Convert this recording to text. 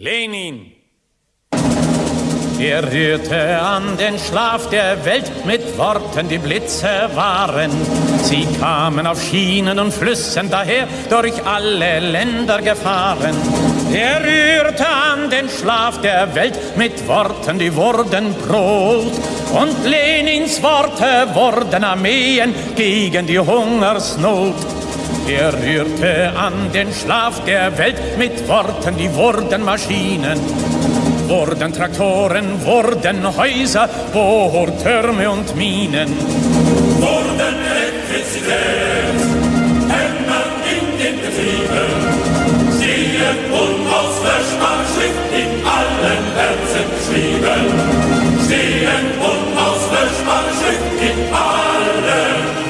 Lenin. Er rührte an den Schlaf der Welt mit Worten, die Blitze waren. Sie kamen auf Schienen und Flüssen daher, durch alle Länder gefahren. Er rührte an den Schlaf der Welt mit Worten, die wurden Brot. Und Lenins Worte wurden Armeen gegen die Hungersnot. Er rührte an den Schlaf der Welt mit Worten, die wurden Maschinen. Wurden Traktoren, wurden Häuser, Bohrtürme und Minen. Wurden Elektrizität, Hämmer in den Betrieben, Schienen unausverschbar, Schrift in allen Herzen geschrieben. Schienen unausverschbar, Schrift in allen Herzen